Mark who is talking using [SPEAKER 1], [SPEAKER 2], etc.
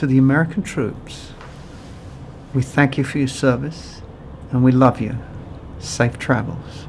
[SPEAKER 1] to the American troops, we thank you for your service and we love you. Safe travels.